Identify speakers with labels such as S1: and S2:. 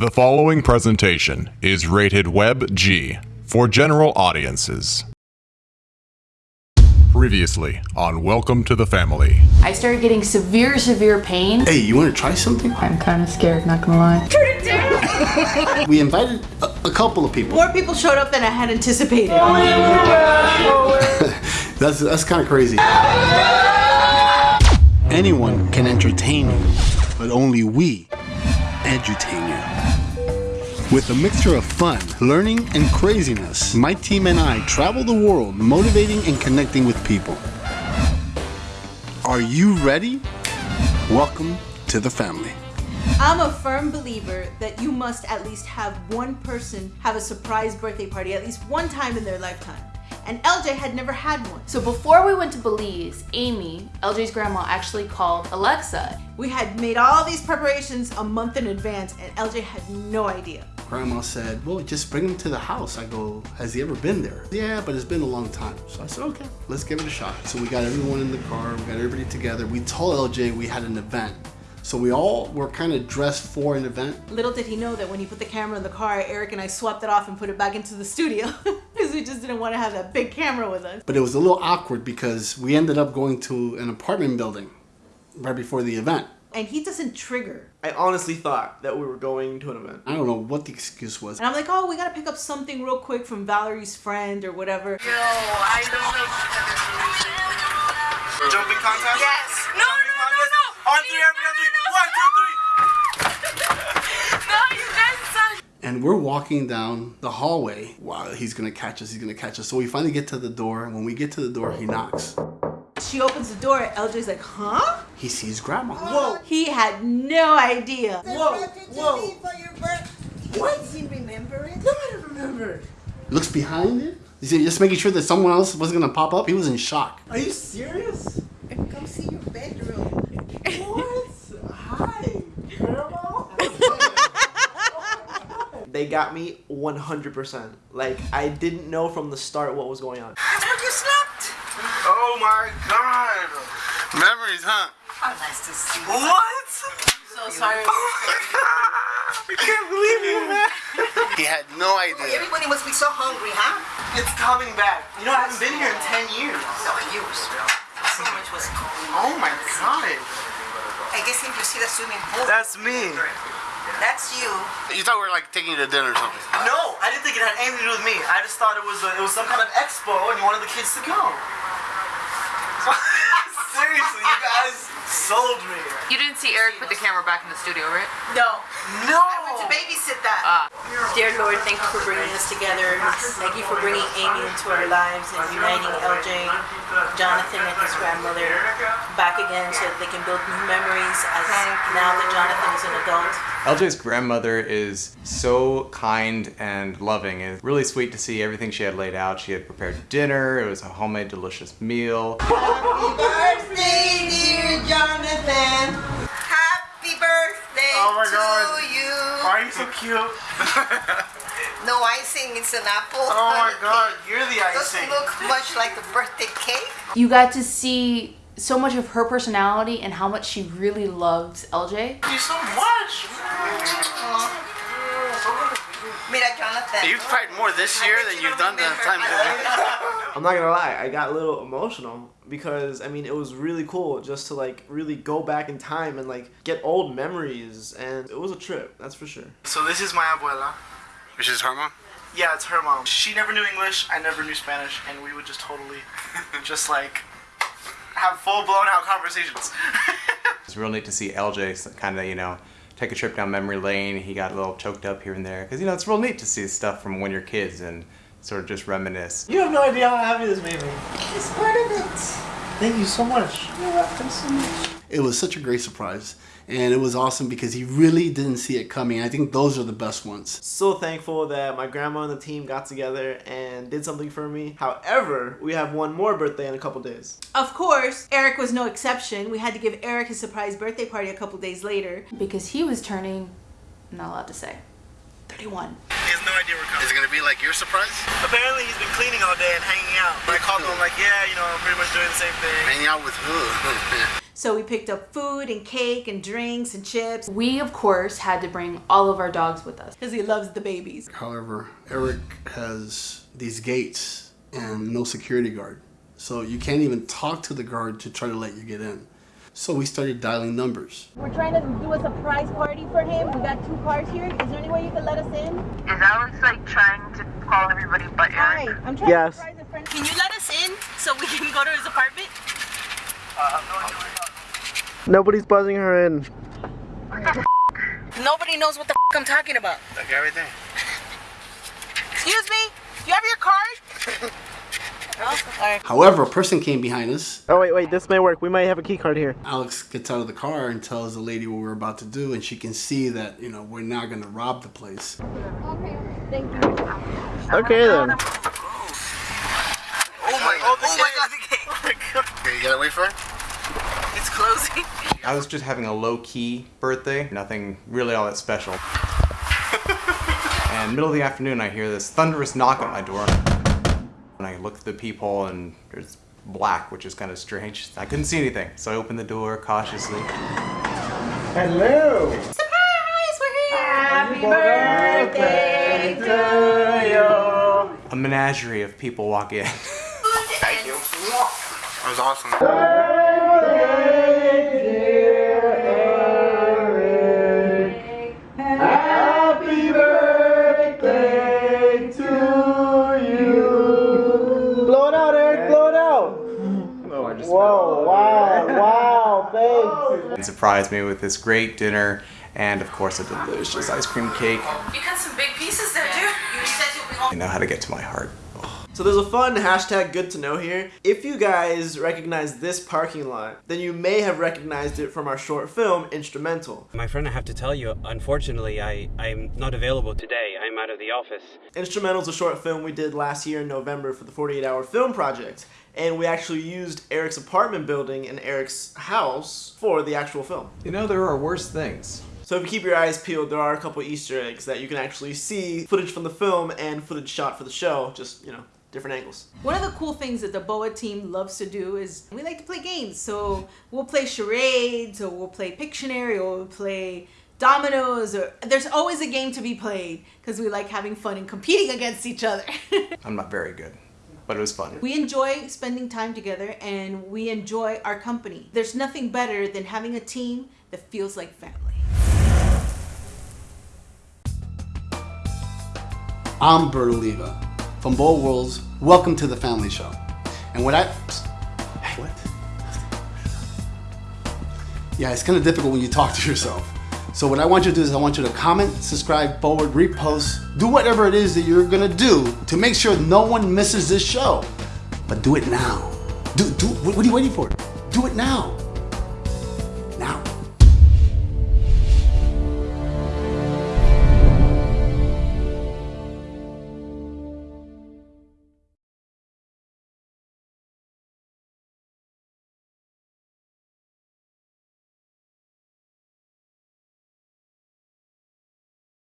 S1: The following presentation is rated Web G for general audiences. Previously on Welcome to the Family.
S2: I started getting severe, severe pain.
S3: Hey, you want to try something?
S2: I'm kind of scared, not gonna lie.
S3: We invited a, a couple of people.
S4: More people showed up than I had anticipated.
S3: That's that's kind of crazy. Anyone can entertain you, but only we edutain you. With a mixture of fun, learning, and craziness, my team and I travel the world motivating and connecting with people. Are you ready? Welcome to the family.
S4: I'm a firm believer that you must at least have one person have a surprise birthday party at least one time in their lifetime. And LJ had never had one.
S2: So before we went to Belize, Amy, LJ's grandma, actually called Alexa.
S4: We had made all these preparations a month in advance, and LJ had no idea.
S3: Grandma said, Well, just bring him to the house. I go, Has he ever been there? Yeah, but it's been a long time. So I said, Okay, let's give it a shot. So we got everyone in the car, we got everybody together. We told LJ we had an event. So we all were kind of dressed for an event.
S4: Little did he know that when he put the camera in the car, Eric and I swapped it off and put it back into the studio because we just didn't want to have that big camera with us.
S3: But it was a little awkward because we ended up going to an apartment building right before the event.
S4: And he doesn't trigger.
S5: I honestly thought that we were going to an event.
S3: I don't know what the excuse was.
S4: And I'm like, oh, we gotta pick up something real quick from Valerie's friend or whatever. Yo, I don't know.
S6: Jumping contest?
S7: Yes. No,
S6: Jumping
S7: no, no,
S6: contest?
S7: no.
S6: On three, everybody on three. One, two, three.
S7: No, you guys suck.
S3: And we're walking down the hallway. Wow, he's gonna catch us, he's gonna catch us. So we finally get to the door, and when we get to the door, he knocks.
S4: She opens the door, LJ's like, huh?
S3: He sees grandma.
S4: Uh, whoa. He had no idea.
S6: Whoa, whoa.
S7: What? Does he remember it?
S6: No, I don't remember.
S3: Looks behind it. Is He's just making sure that someone else wasn't gonna pop up? He was in shock.
S6: Are you serious?
S7: I come see your bedroom.
S6: What? Hi, Grandma.
S5: They got me 100%. Like, I didn't know from the start what was going on.
S7: That's where you slept.
S6: Oh my god.
S3: Memories, huh?
S7: Oh, nice to see you.
S6: What?
S7: I'm so sorry.
S6: Oh I can't believe you, man.
S3: He had no idea.
S7: Everybody must be so hungry, huh?
S6: It's coming back. You know, I haven't been here in 10 years.
S7: No, you. So much was going
S6: Oh my god.
S7: I guess if you see the swimming pool,
S6: That's me.
S7: that's you.
S3: You thought we were like taking you to dinner or something.
S6: No, I didn't think it had anything to do with me. I just thought it was a, it was some kind of expo and you wanted the kids to go. Seriously, you guys sold me.
S8: You didn't see Eric put the camera back in the studio, right?
S4: No.
S6: No.
S7: I went to babysit that. Ah.
S4: Dear Lord, thank you for bringing us together. Thank you for bringing Amy into our lives and uniting LJ, Jonathan, and his grandmother back again so that they can build new memories as now that Jonathan is an adult.
S9: LJ's grandmother is so kind and loving. It's really sweet to see everything she had laid out. She had prepared dinner. It was a homemade, delicious meal.
S7: Happy birthday, dear Jonathan. Happy birthday
S6: Oh my
S7: to
S6: God.
S7: you.
S6: Why are you so cute?
S7: No icing, it's an apple.
S6: Oh my god, you're the icing.
S7: Doesn't look much like a birthday cake.
S2: You got to see so much of her personality and how much she really loved LJ.
S6: Thank you so much.
S7: Mira, Jonathan.
S3: You've cried more this year than you've done the time.
S5: I'm not gonna lie, I got a little emotional because I mean it was really cool just to like really go back in time and like get old memories and it was a trip, that's for sure.
S6: So this is my abuela.
S3: Which is her mom?
S6: Yeah, it's her mom. She never knew English, I never knew Spanish, and we would just totally just like have full blown out conversations.
S9: It's real neat to see LJ kind of, you know, take a trip down memory lane. He got a little choked up here and there. Because, you know, it's real neat to see stuff from when you're kids and sort of just reminisce.
S5: You have no idea how happy this made me.
S7: It's part of it.
S5: Thank you so much.
S7: You're welcome so much.
S3: It was such a great surprise. And it was awesome because he really didn't see it coming. I think those are the best ones.
S5: So thankful that my grandma and the team got together and did something for me. However, we have one more birthday in a couple days.
S4: Of course, Eric was no exception. We had to give Eric his surprise birthday party a couple days later.
S2: Because he was turning, I'm not allowed to say, 31.
S6: He has no idea we're coming.
S3: Is it gonna be like your surprise?
S6: Apparently he's been cleaning all day and hanging out. I called him I'm like, yeah, you know, I'm pretty much doing the same thing.
S3: Hanging out with who?
S4: So we picked up food and cake and drinks and chips
S2: We, of course, had to bring all of our dogs with us.
S4: because he loves the babies.
S3: However, Eric has these gates and no security guard. So you can't even talk to the guard to try to let you get in. So we started dialing numbers.
S10: We're trying to do a surprise party for him. We got two cars here. Is there any way you can let us in?
S8: Is Alex like trying to call everybody but
S10: Hi, I'm trying
S5: Yes.
S10: to surprise a friend.
S11: Can you let us in so we can go to his apartment?
S5: Nobody's buzzing her in.
S11: Nobody knows what the f- I'm talking about.
S6: Like everything.
S11: Excuse me? You have your card? no? Alright.
S3: However, a person came behind us.
S5: Oh wait, wait, this may work. We might have a key card here.
S3: Alex gets out of the car and tells the lady what we're about to do, and she can see that, you know, we're not going to rob the place.
S10: Okay, thank you.
S5: Okay then.
S6: Oh my, oh, oh my god, the gate. Oh my god. Okay, you gotta wait for it?
S11: It's closing.
S9: I was just having a low key birthday, nothing really all that special. and middle of the afternoon, I hear this thunderous knock at my door. And I look at the peephole, and there's black, which is kind of strange. I couldn't see anything, so I opened the door cautiously.
S5: Hello. Surprise! We're here!
S4: Happy birthday to
S9: A menagerie of people walk in.
S6: Thank you. That was awesome.
S5: Wow! Wow! Thanks.
S9: Oh, and surprised me with this great dinner and, of course, a delicious ice cream cake.
S11: You cut some big pieces there, dude. You said you'll be home.
S9: I know how to get to my heart.
S5: So there's a fun hashtag good to know here. If you guys recognize this parking lot, then you may have recognized it from our short film, Instrumental.
S12: My friend, I have to tell you, unfortunately, I, I'm not available today. I'm out of the office.
S5: Instrumental's a short film we did last year in November for the 48 Hour Film Project. And we actually used Eric's apartment building and Eric's house for the actual film.
S9: You know, there are worse things.
S5: So if you keep your eyes peeled, there are a couple Easter eggs that you can actually see footage from the film and footage shot for the show, just, you know, different angles.
S4: One of the cool things that the BOA team loves to do is we like to play games. So we'll play charades, or we'll play Pictionary, or we'll play dominoes, or there's always a game to be played because we like having fun and competing against each other.
S9: I'm not very good, but it was fun.
S4: we enjoy spending time together and we enjoy our company. There's nothing better than having a team that feels like family.
S3: I'm Bert Oliva from Bold Worlds. Welcome to the Family Show. And what I. Hey, what? Yeah, it's kind of difficult when you talk to yourself. So, what I want you to do is, I want you to comment, subscribe, forward, repost, do whatever it is that you're gonna do to make sure no one misses this show. But do it now. Do, do, what are you waiting for? Do it now.